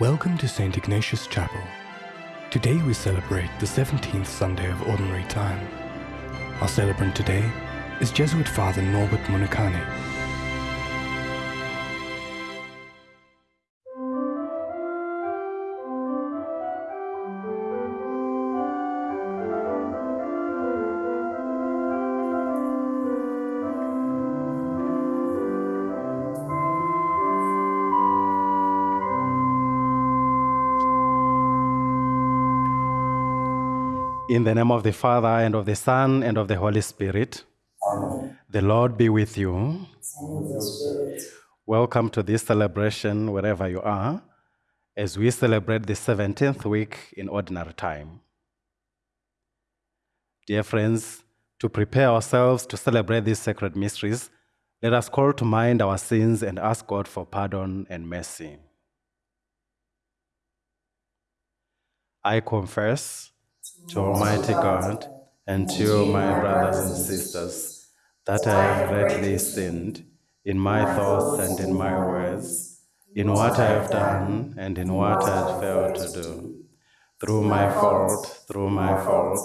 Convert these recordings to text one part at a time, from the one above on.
Welcome to St. Ignatius Chapel. Today we celebrate the 17th Sunday of Ordinary Time. Our celebrant today is Jesuit Father Norbert Munikani. In the name of the Father, and of the Son, and of the Holy Spirit. Amen. The Lord be with you. Welcome to this celebration, wherever you are, as we celebrate the 17th week in ordinary time. Dear friends, to prepare ourselves to celebrate these sacred mysteries, let us call to mind our sins and ask God for pardon and mercy. I confess to Almighty God and to you, my brothers and sisters, that I have greatly sinned in my thoughts and in my words, in what I have done and in what I have failed to do. Through my fault, through my fault,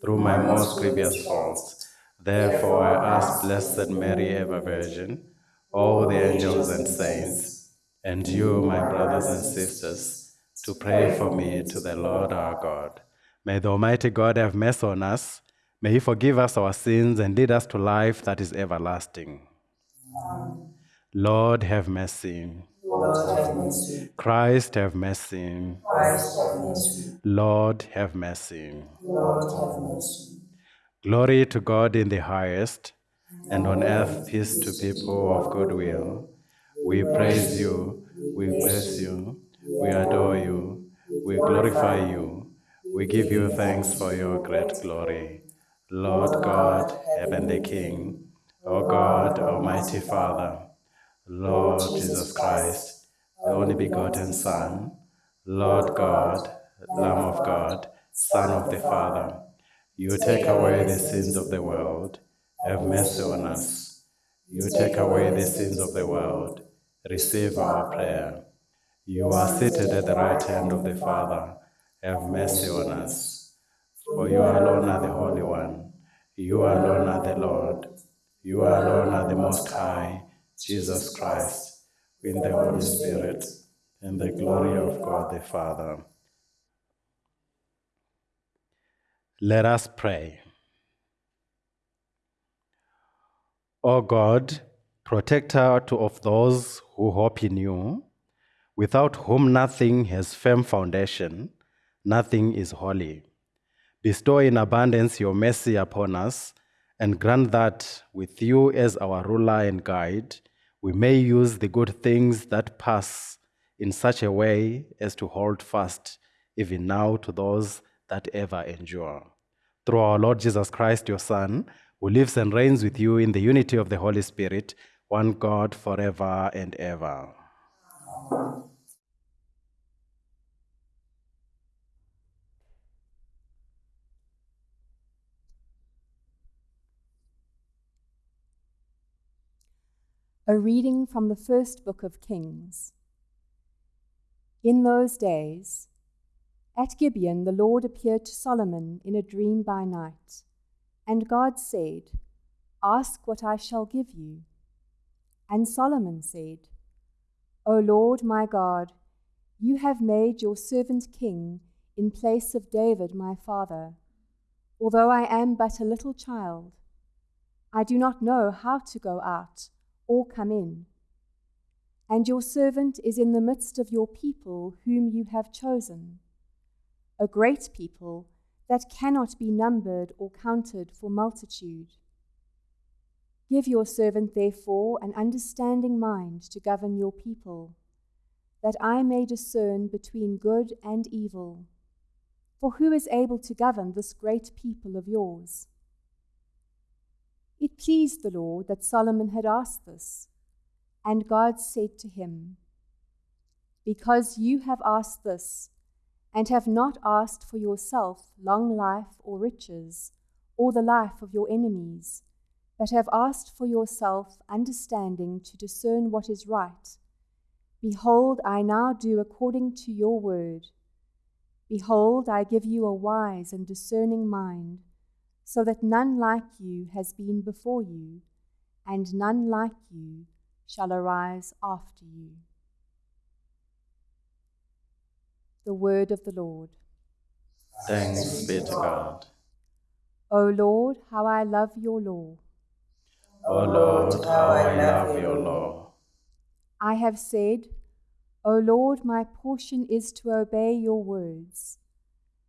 through my most grievous faults. Therefore I ask Blessed Mary, ever Virgin, all the angels and saints, and you, my brothers and sisters, to pray for me to the Lord our God. May the Almighty God have mercy on us. May He forgive us our sins and lead us to life that is everlasting. Amen. Lord, have mercy. Lord, have mercy. Christ, have mercy. Christ, have mercy. Lord, have mercy. Lord, have mercy. Glory to God in the highest, and on earth peace to people of good will. We praise you, we bless you, we adore you, we glorify you. We give you thanks for your great glory. Lord God, Heavenly King, O God, Almighty Father, Lord Jesus Christ, the only begotten Son, Lord God, Lamb of God, Son of the Father, you take away the sins of the world, have mercy on us. You take away the sins of the world, receive our prayer. You are seated at the right hand of the Father, have mercy on us. For you alone are the Holy One, you alone are the Lord, you alone are the Most High, Jesus Christ, in the Holy Spirit, in the glory of God the Father. Let us pray. O God, protector of those who hope in you, without whom nothing has firm foundation, nothing is holy. Bestow in abundance your mercy upon us, and grant that, with you as our ruler and guide, we may use the good things that pass in such a way as to hold fast, even now, to those that ever endure. Through our Lord Jesus Christ, your Son, who lives and reigns with you in the unity of the Holy Spirit, one God forever and ever. A reading from the first book of Kings. In those days, at Gibeon, the Lord appeared to Solomon in a dream by night, and God said, Ask what I shall give you. And Solomon said, O Lord my God, you have made your servant king in place of David my father. Although I am but a little child, I do not know how to go out or come in. And your servant is in the midst of your people whom you have chosen, a great people that cannot be numbered or counted for multitude. Give your servant, therefore, an understanding mind to govern your people, that I may discern between good and evil. For who is able to govern this great people of yours? It pleased the Lord that Solomon had asked this. And God said to him, Because you have asked this, and have not asked for yourself long life or riches, or the life of your enemies, but have asked for yourself understanding to discern what is right, Behold, I now do according to your word. Behold, I give you a wise and discerning mind, so that none like you has been before you, and none like you shall arise after you. The word of the Lord. Thanks be to God. O Lord, how I love your law. O Lord, how I love your law. I have said, O Lord, my portion is to obey your words.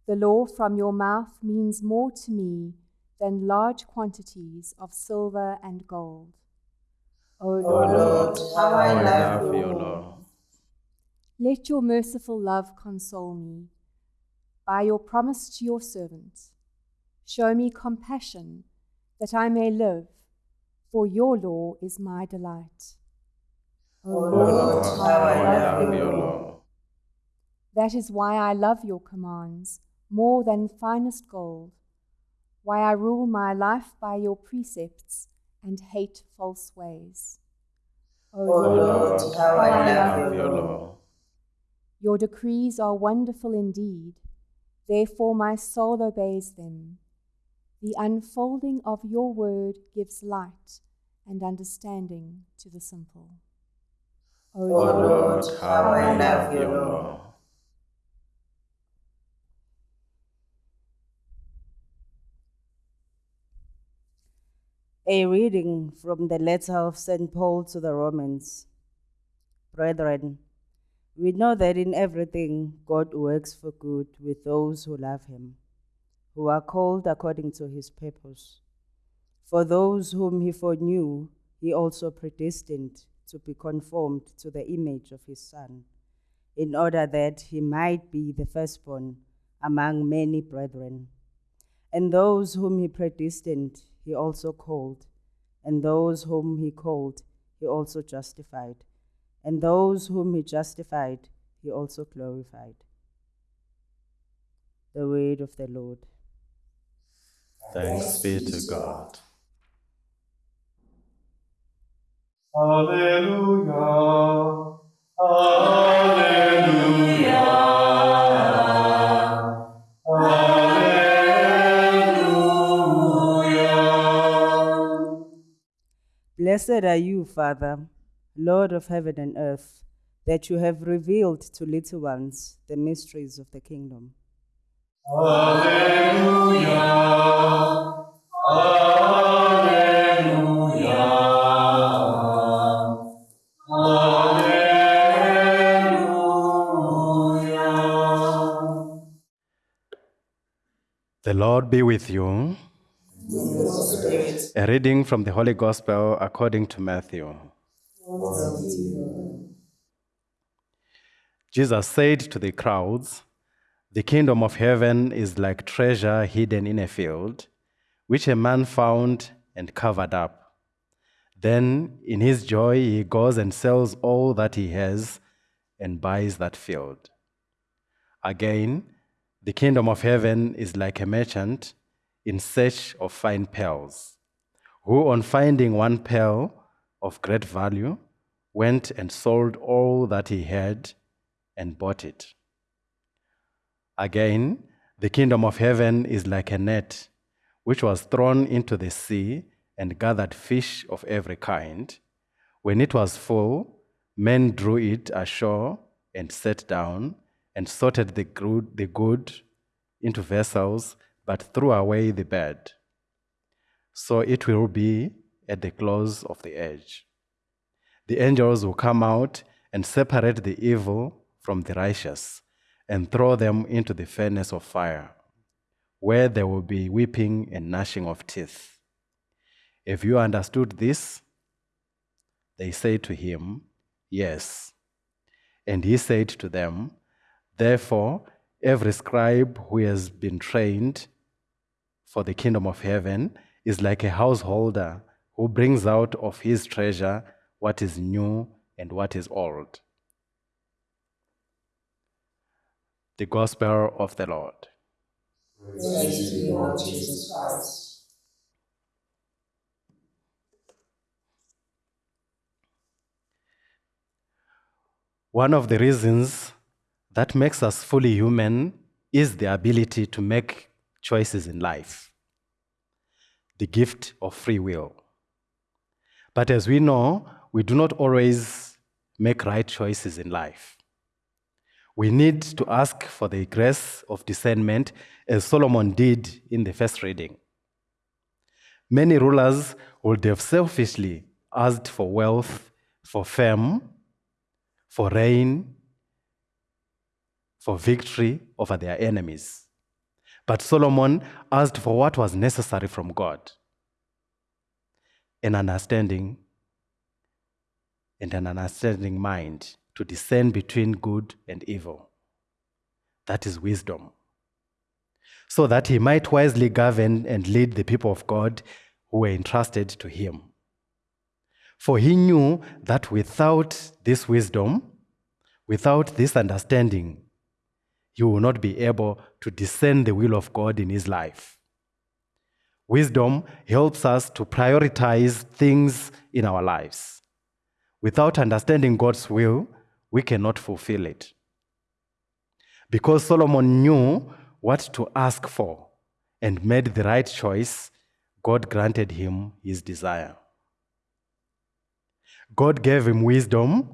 The law from your mouth means more to me than large quantities of silver and gold. O O Lord, Lord, how I love love your your law. law. let your merciful love console me. By your promise to your servant, show me compassion that I may live, for your law is my delight. O O O Lord, Lord, how I love your your law. That is why I love your commands more than finest gold, why I rule my life by your precepts and hate false ways. O O O Lord, Lord, how I love your law. your decrees are wonderful indeed, therefore my soul obeys them. The unfolding of your word gives light and understanding to the simple. O O Lord, Lord, how I love your law. A reading from the letter of St. Paul to the Romans. Brethren, we know that in everything God works for good with those who love him, who are called according to his purpose. For those whom he foreknew, he also predestined to be conformed to the image of his Son, in order that he might be the firstborn among many brethren. And those whom he predestined, he also called. And those whom he called, he also justified. And those whom he justified, he also glorified. The word of the Lord. Thanks be to God. Hallelujah. Hallelujah. Blessed are you, Father, Lord of heaven and earth, that you have revealed to little ones the mysteries of the kingdom. Hallelujah. Hallelujah. Hallelujah. The Lord be with you. A reading from the Holy Gospel according to Matthew. Jesus said to the crowds, The kingdom of heaven is like treasure hidden in a field, which a man found and covered up. Then, in his joy, he goes and sells all that he has and buys that field. Again, the kingdom of heaven is like a merchant in search of fine pearls, who, on finding one pearl of great value, went and sold all that he had and bought it. Again, the kingdom of heaven is like a net which was thrown into the sea and gathered fish of every kind. When it was full, men drew it ashore and sat down and sorted the good, the good into vessels, but threw away the bad. So it will be at the close of the age. The angels will come out and separate the evil from the righteous and throw them into the furnace of fire, where there will be weeping and gnashing of teeth. If you understood this, they said to him, Yes. And he said to them, Therefore, every scribe who has been trained for the kingdom of heaven is like a householder who brings out of his treasure what is new and what is old. The Gospel of the Lord. Praise to you, Lord Jesus Christ. One of the reasons that makes us fully human is the ability to make choices in life, the gift of free will. But as we know, we do not always make right choices in life. We need to ask for the grace of discernment, as Solomon did in the first reading. Many rulers would have selfishly asked for wealth, for fame, for reign, for victory over their enemies. But Solomon asked for what was necessary from God an understanding and an understanding mind to discern between good and evil. That is wisdom. So that he might wisely govern and lead the people of God who were entrusted to him. For he knew that without this wisdom, without this understanding, he will not be able to discern the will of God in his life. Wisdom helps us to prioritize things in our lives. Without understanding God's will, we cannot fulfill it. Because Solomon knew what to ask for and made the right choice, God granted him his desire. God gave him wisdom,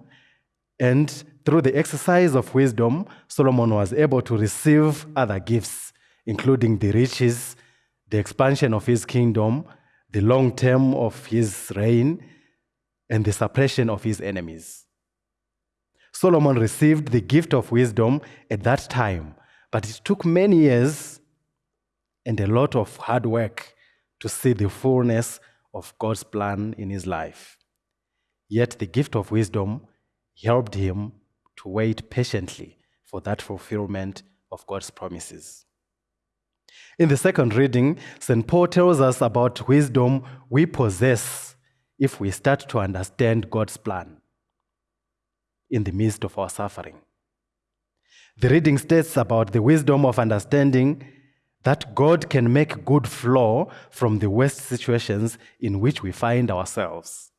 and through the exercise of wisdom, Solomon was able to receive other gifts, including the riches, the expansion of his kingdom, the long term of his reign, and the suppression of his enemies. Solomon received the gift of wisdom at that time, but it took many years and a lot of hard work to see the fullness of God's plan in his life. Yet the gift of wisdom helped him to wait patiently for that fulfillment of God's promises. In the second reading, St. Paul tells us about wisdom we possess if we start to understand God's plan in the midst of our suffering. The reading states about the wisdom of understanding that God can make good flow from the worst situations in which we find ourselves.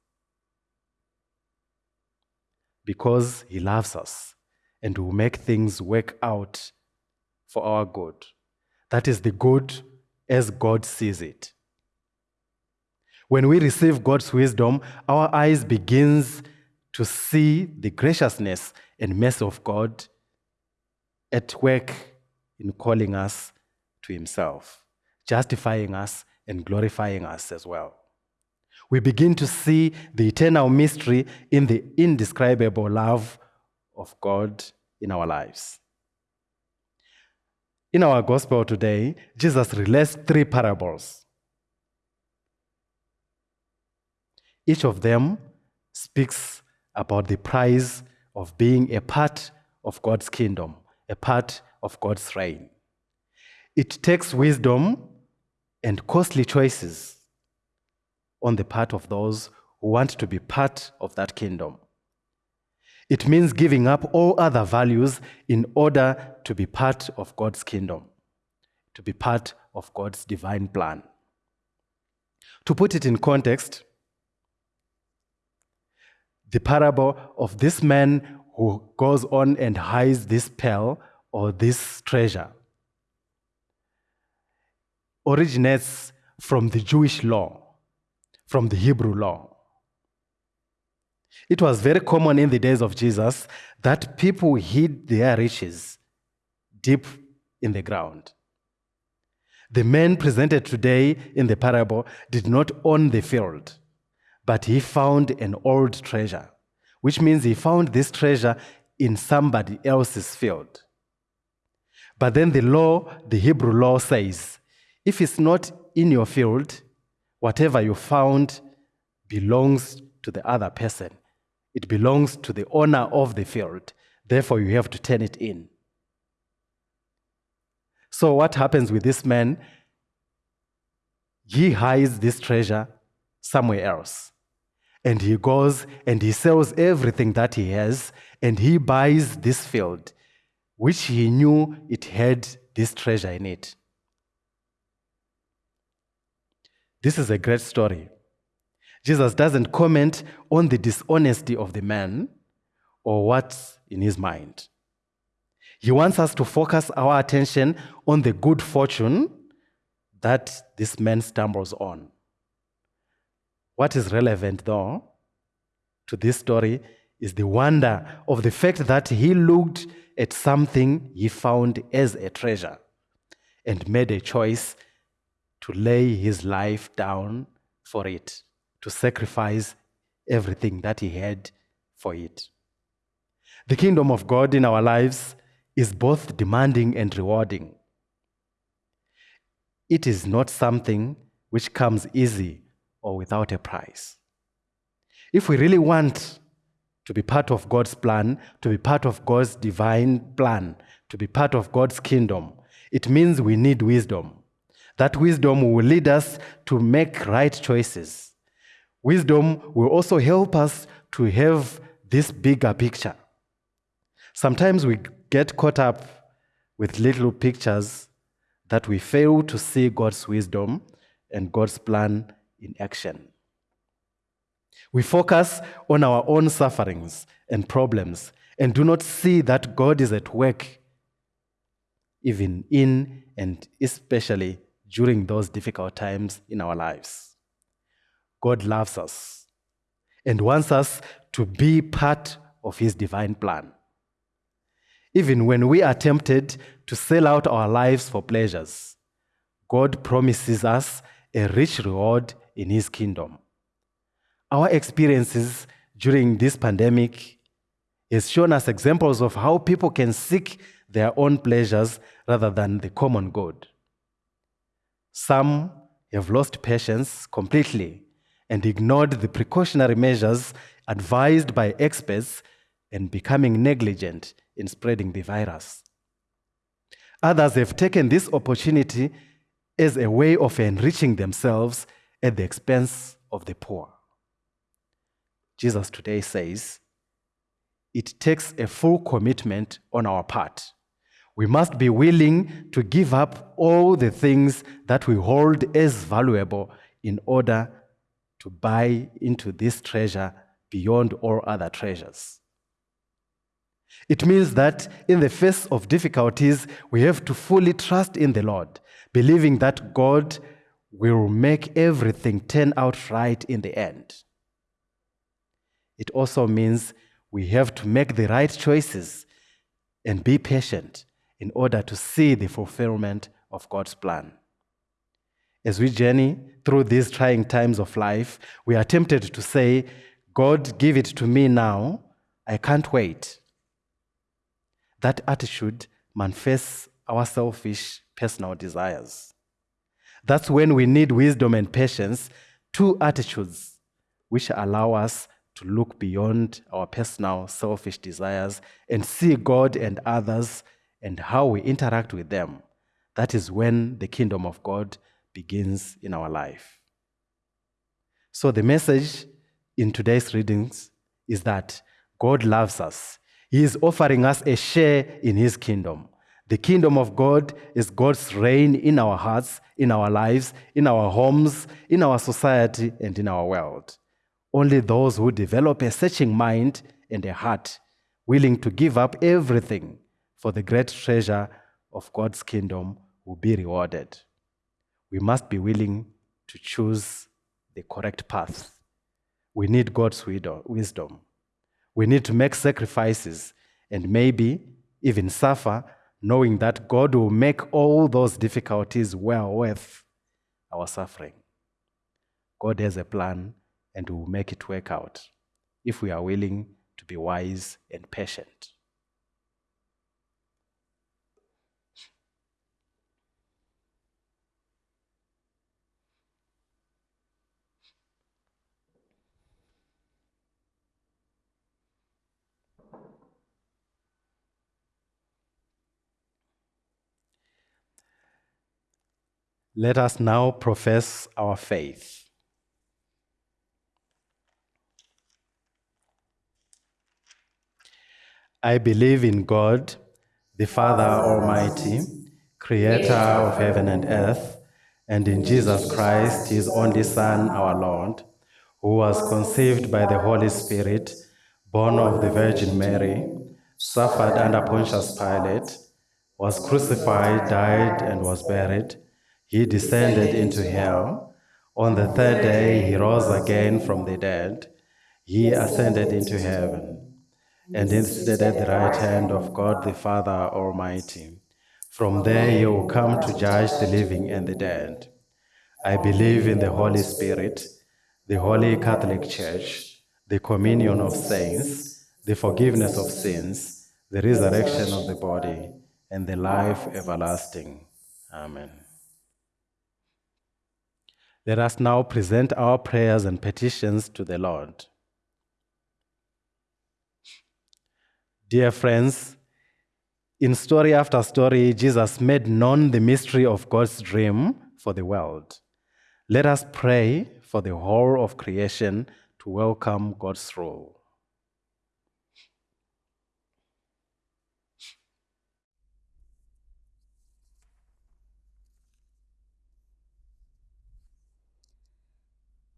Because He loves us and will make things work out for our good. That is the good as God sees it. When we receive God's wisdom, our eyes begins to see the graciousness and mercy of God at work in calling us to himself, justifying us and glorifying us as well. We begin to see the eternal mystery in the indescribable love of God in our lives. In our gospel today, Jesus relates three parables. Each of them speaks about the price of being a part of God's kingdom, a part of God's reign. It takes wisdom and costly choices on the part of those who want to be part of that kingdom. It means giving up all other values in order to be part of God's kingdom, to be part of God's divine plan. To put it in context, the parable of this man who goes on and hides this pearl or this treasure originates from the Jewish law, from the Hebrew law. It was very common in the days of Jesus that people hid their riches deep in the ground. The man presented today in the parable did not own the field, but he found an old treasure, which means he found this treasure in somebody else's field. But then the law, the Hebrew law says, if it's not in your field, whatever you found belongs to the other person. It belongs to the owner of the field. Therefore, you have to turn it in. So, what happens with this man? He hides this treasure somewhere else. And he goes and he sells everything that he has and he buys this field, which he knew it had this treasure in it. This is a great story. Jesus doesn't comment on the dishonesty of the man or what's in his mind. He wants us to focus our attention on the good fortune that this man stumbles on. What is relevant, though, to this story is the wonder of the fact that he looked at something he found as a treasure and made a choice to lay his life down for it, to sacrifice everything that he had for it. The kingdom of God in our lives is both demanding and rewarding. It is not something which comes easy or without a price. If we really want to be part of God's plan, to be part of God's divine plan, to be part of God's kingdom, it means we need wisdom. That wisdom will lead us to make right choices. Wisdom will also help us to have this bigger picture. Sometimes we get caught up with little pictures that we fail to see God's wisdom and God's plan in action. We focus on our own sufferings and problems and do not see that God is at work, even in and especially during those difficult times in our lives. God loves us and wants us to be part of His divine plan. Even when we are tempted to sell out our lives for pleasures, God promises us a rich reward in His kingdom. Our experiences during this pandemic has shown us examples of how people can seek their own pleasures rather than the common good. Some have lost patience completely and ignored the precautionary measures advised by experts and becoming negligent in spreading the virus. Others have taken this opportunity as a way of enriching themselves at the expense of the poor. Jesus today says it takes a full commitment on our part. We must be willing to give up all the things that we hold as valuable in order to buy into this treasure beyond all other treasures. It means that in the face of difficulties, we have to fully trust in the Lord, believing that God will make everything turn out right in the end. It also means we have to make the right choices and be patient in order to see the fulfillment of God's plan. As we journey through these trying times of life, we are tempted to say, God, give it to me now. I can't wait. That attitude manifests our selfish personal desires. That's when we need wisdom and patience, two attitudes which allow us to look beyond our personal selfish desires and see God and others and how we interact with them. That is when the kingdom of God begins in our life. So, the message in today's readings is that God loves us. He is offering us a share in His kingdom. The kingdom of God is God's reign in our hearts, in our lives, in our homes, in our society, and in our world. Only those who develop a searching mind and a heart willing to give up everything for the great treasure of God's kingdom will be rewarded. We must be willing to choose the correct path. We need God's wisdom. We need to make sacrifices and maybe even suffer, knowing that God will make all those difficulties well worth our suffering. God has a plan and will make it work out if we are willing to be wise and patient. Let us now profess our faith. I believe in God, the Father Almighty, creator of heaven and earth, and in Jesus Christ, his only Son, our Lord, who was conceived by the Holy Spirit, born of the Virgin Mary, suffered under Pontius Pilate, was crucified, died, and was buried. He descended into hell. On the third day, he rose again from the dead. He ascended into heaven and is seated at the right hand of God the Father Almighty. From there, he will come to judge the living and the dead. I believe in the Holy Spirit, the Holy Catholic Church, the communion of saints, the forgiveness of sins, the resurrection of the body, and the life everlasting. Amen. Let us now present our prayers and petitions to the Lord. Dear friends, in story after story, Jesus made known the mystery of God's dream for the world. Let us pray for the whole of creation to welcome God's rule.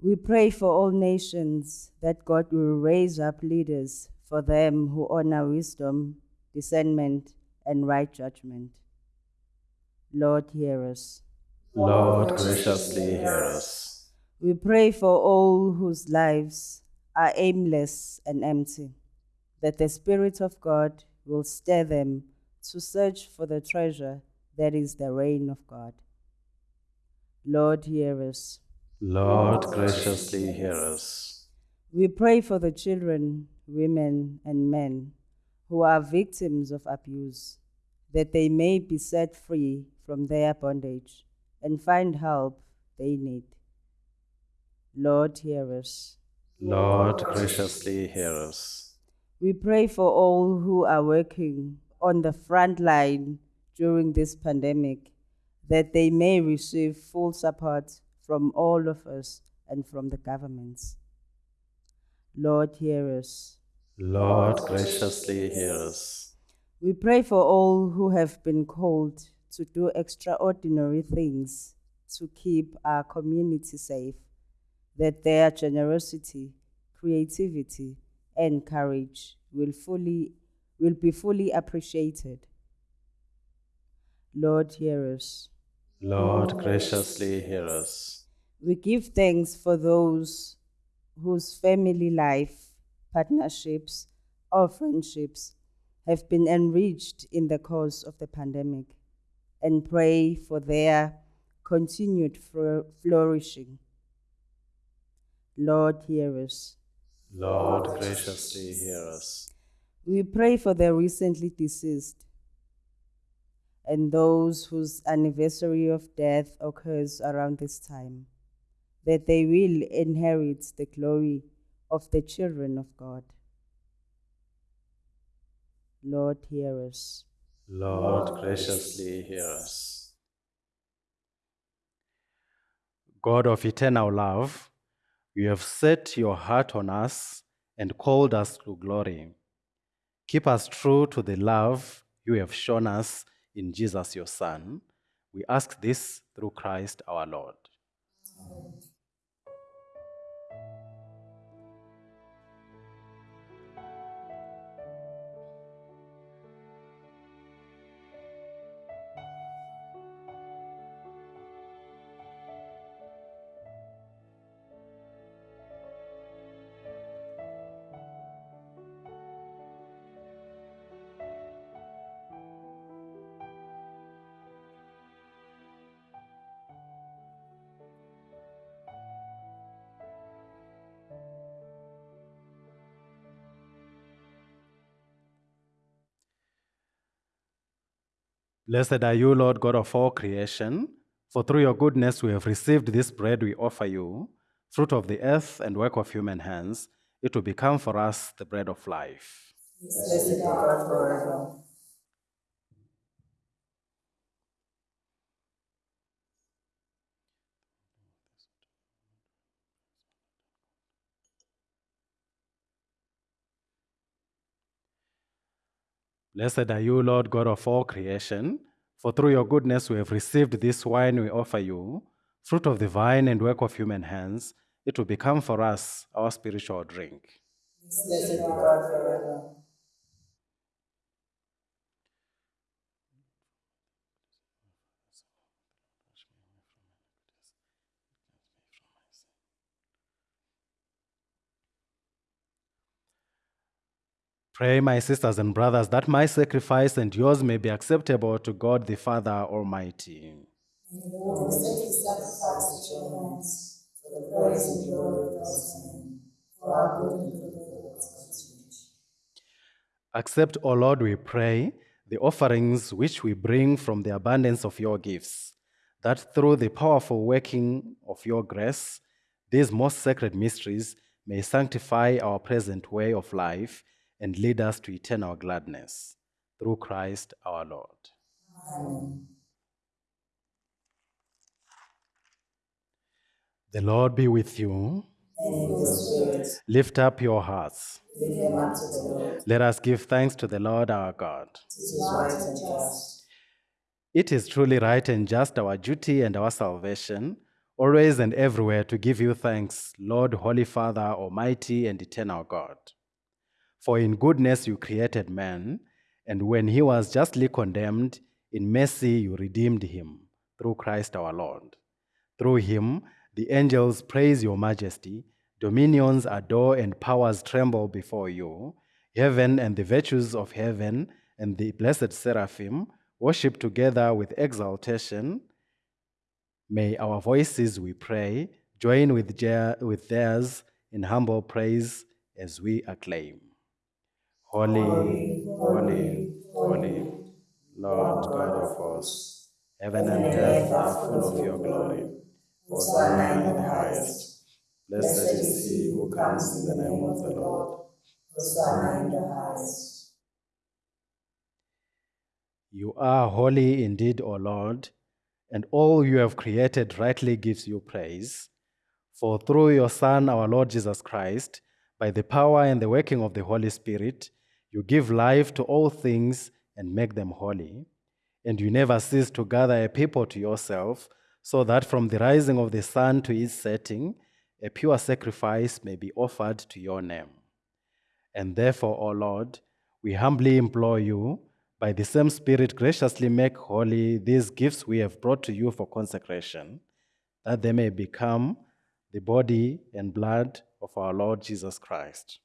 We pray for all nations that God will raise up leaders for them who honor wisdom, discernment, and right judgment. Lord, hear us. Lord, graciously hear us. We pray for all whose lives are aimless and empty, that the Spirit of God will stir them to search for the treasure that is the reign of God. Lord, hear us. Lord, graciously hear us. We pray for the children, women, and men who are victims of abuse, that they may be set free from their bondage and find help they need. Lord, hear us. Lord, graciously hear us. We pray for all who are working on the front line during this pandemic, that they may receive full support from all of us and from the governments. Lord, hear us. Lord, graciously hear us. We pray for all who have been called to do extraordinary things to keep our community safe, that their generosity, creativity, and courage will, fully, will be fully appreciated. Lord, hear us. Lord, graciously hear us. We give thanks for those whose family life, partnerships, or friendships have been enriched in the course of the pandemic and pray for their continued flourishing. Lord, hear us. Lord, graciously hear us. We pray for the recently deceased and those whose anniversary of death occurs around this time, that they will inherit the glory of the children of God. Lord, hear us. Lord, graciously hear us. God of eternal love, you have set your heart on us and called us to glory. Keep us true to the love you have shown us in Jesus, your Son. We ask this through Christ our Lord. Blessed are you, Lord God of all creation, for through your goodness we have received this bread we offer you, fruit of the earth and work of human hands. It will become for us the bread of life. Blessed God forever. Blessed are you, Lord God of all creation, for through your goodness we have received this wine we offer you, fruit of the vine and work of human hands. It will become for us our spiritual drink. Blessed be God forever. Pray, my sisters and brothers, that my sacrifice and yours may be acceptable to God the Father Almighty. Accept, O Lord, we pray, the offerings which we bring from the abundance of your gifts, that through the powerful working of your grace, these most sacred mysteries may sanctify our present way of life and lead us to eternal gladness. Through Christ our Lord. Amen. The Lord be with you. Lift up your hearts. Let us give thanks to the Lord our God. It is truly right and just our duty and our salvation, always and everywhere to give you thanks, Lord, Holy Father, Almighty and eternal God. For in goodness you created man, and when he was justly condemned, in mercy you redeemed him through Christ our Lord. Through him, the angels praise your majesty, dominions adore, and powers tremble before you. Heaven and the virtues of heaven and the blessed seraphim worship together with exaltation. May our voices, we pray, join with, with theirs in humble praise as we acclaim. Holy, holy, holy, Lord God of hosts, heaven and earth are full of your glory. Hosanna in the highest. Blessed is he who comes in the name of the Lord. Hosanna in the highest. You are holy indeed, O Lord, and all you have created rightly gives you praise. For through your Son, our Lord Jesus Christ, by the power and the working of the Holy Spirit, you give life to all things and make them holy. And you never cease to gather a people to yourself, so that from the rising of the sun to its setting, a pure sacrifice may be offered to your name. And therefore, O Lord, we humbly implore you, by the same Spirit, graciously make holy these gifts we have brought to you for consecration, that they may become the body and blood of our Lord Jesus Christ,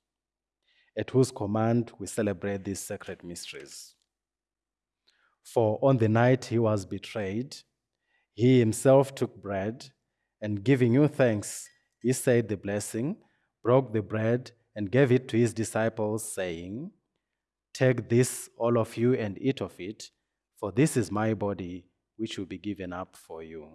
at whose command we celebrate these sacred mysteries. For on the night he was betrayed, he himself took bread, and giving you thanks, he said the blessing, broke the bread, and gave it to his disciples, saying, Take this, all of you, and eat of it, for this is my body, which will be given up for you.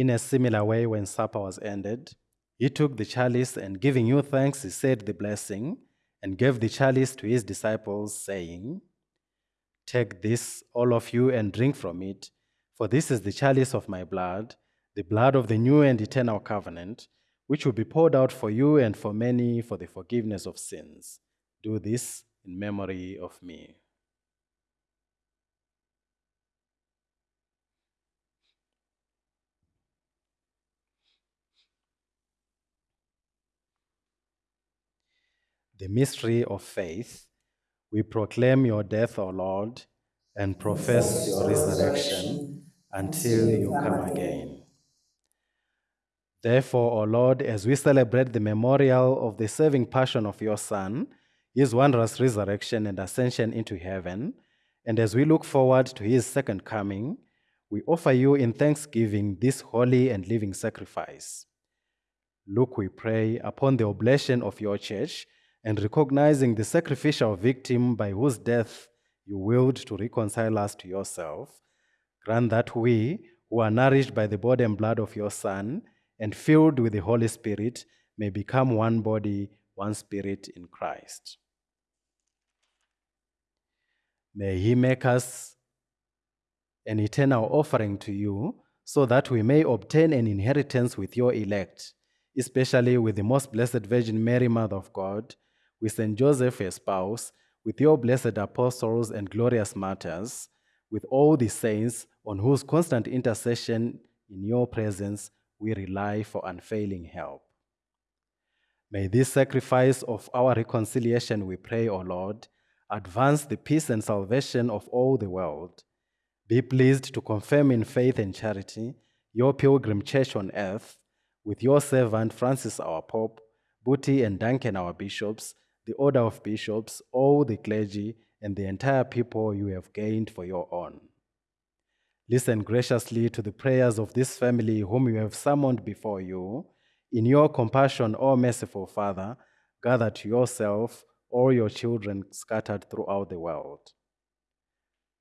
In a similar way, when supper was ended, he took the chalice and giving you thanks, he said the blessing and gave the chalice to his disciples, saying, Take this, all of you, and drink from it, for this is the chalice of my blood, the blood of the new and eternal covenant, which will be poured out for you and for many for the forgiveness of sins. Do this in memory of me. The mystery of faith, we proclaim your death, O Lord, and profess your resurrection until you come again. Therefore, O Lord, as we celebrate the memorial of the saving passion of your Son, his wondrous resurrection and ascension into heaven, and as we look forward to his second coming, we offer you in thanksgiving this holy and living sacrifice. Look, we pray, upon the oblation of your church and recognizing the sacrificial victim by whose death you willed to reconcile us to yourself, grant that we, who are nourished by the body and blood of your Son and filled with the Holy Spirit, may become one body, one spirit in Christ. May He make us an eternal offering to you, so that we may obtain an inheritance with your elect, especially with the most blessed Virgin Mary, Mother of God, with Saint Joseph, her spouse, with your blessed apostles and glorious martyrs, with all the saints on whose constant intercession in your presence we rely for unfailing help. May this sacrifice of our reconciliation, we pray, O Lord, advance the peace and salvation of all the world. Be pleased to confirm in faith and charity your pilgrim church on earth, with your servant Francis, our Pope, Buti and Duncan, our bishops, the order of bishops, all the clergy, and the entire people you have gained for your own. Listen graciously to the prayers of this family whom you have summoned before you. In your compassion, O merciful Father, gather to yourself all your children scattered throughout the world.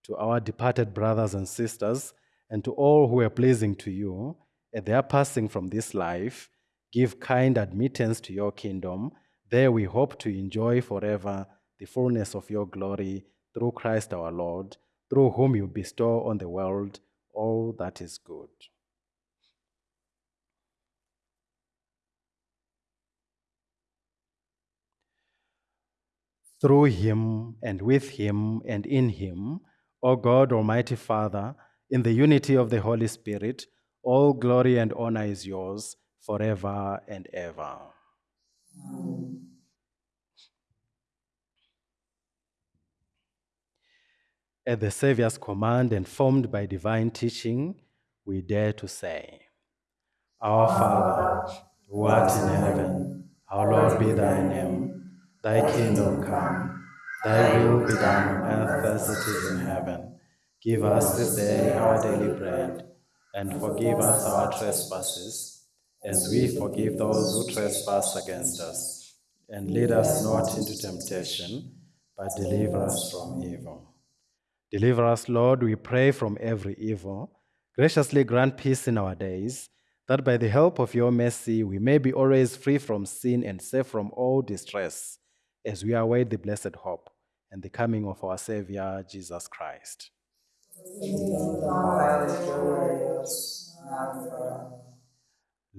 To our departed brothers and sisters, and to all who are pleasing to you, at their passing from this life, give kind admittance to your kingdom. There we hope to enjoy forever the fullness of your glory through Christ our Lord, through whom you bestow on the world all that is good. Through him and with him and in him, O God, Almighty Father, in the unity of the Holy Spirit, all glory and honor is yours forever and ever. At the Savior's command and formed by divine teaching, we dare to say, Our Father, who art in heaven, hallowed be thy name. Thy kingdom come, thy will be done on earth as it is in heaven. Give us this day our daily bread, and forgive us our trespasses, as we forgive those who trespass against us. And lead us not into temptation, but deliver us from evil. Deliver us, Lord, we pray, from every evil. Graciously grant peace in our days, that by the help of your mercy we may be always free from sin and safe from all distress, as we await the blessed hope and the coming of our Savior, Jesus Christ.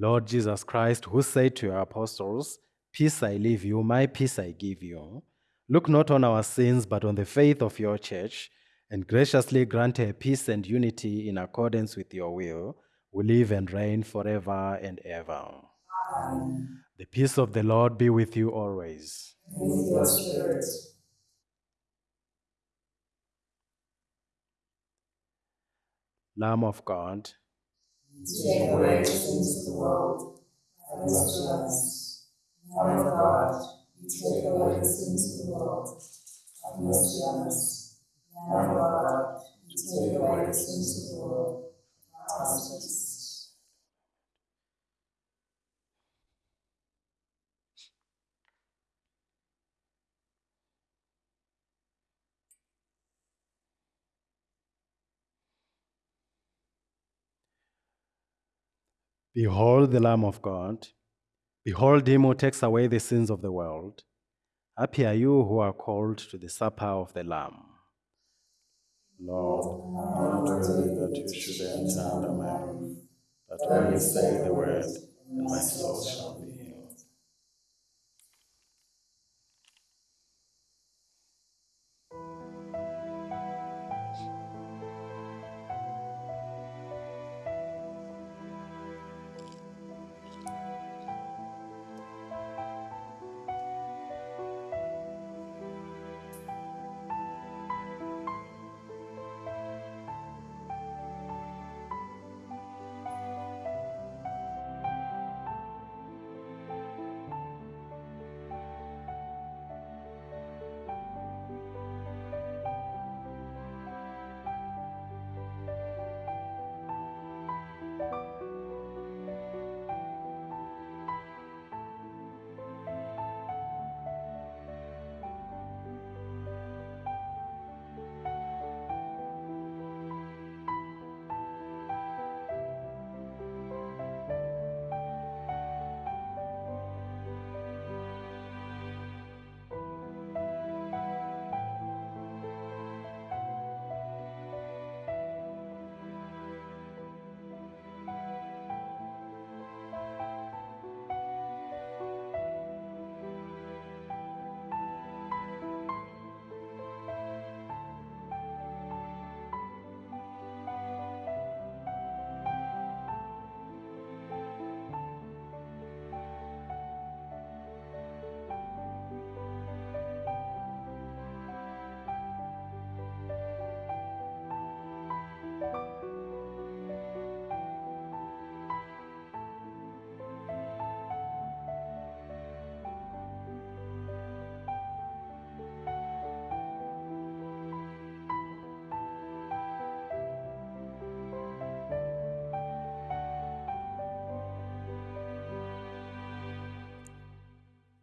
Lord Jesus Christ, who said to your apostles, Peace I leave you, my peace I give you, look not on our sins, but on the faith of your church, and graciously grant her peace and unity in accordance with your will, who live and reign forever and ever. Amen. The peace of the Lord be with you always. With your spirit. Lamb of God, Take away the sins of the world. Have mercy on us. Lamb of God, you take away the sins of the world. Have mercy on us. Lamb of God, you take away the sins of the world. Have mercy on us. Behold the Lamb of God. Behold him who takes away the sins of the world. Happy are you who are called to the supper of the Lamb. Lord, I am not that you should enter under my roof, but only say the word, and my soul shall be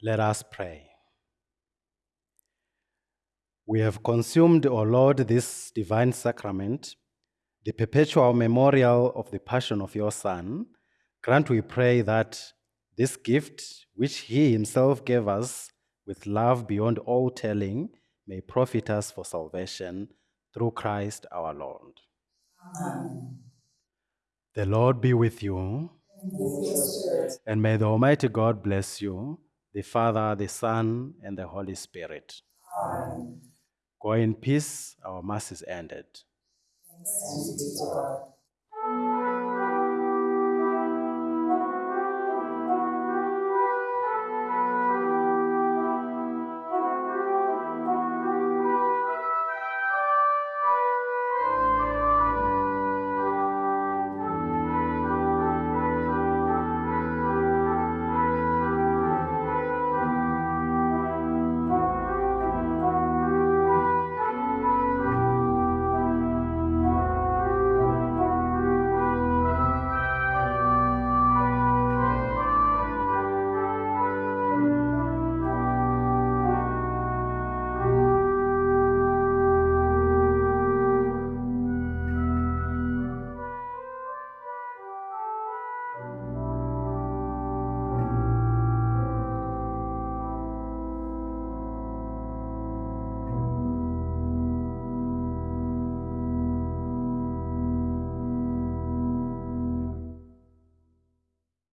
Let us pray. We have consumed, O Lord, this divine sacrament, the perpetual memorial of the passion of your Son. Grant, we pray, that this gift, which he himself gave us with love beyond all telling, may profit us for salvation through Christ our Lord. Amen. The Lord be with you. And may the Almighty God bless you, the Father, the Son, and the Holy Spirit. Go in peace. Our Mass is ended.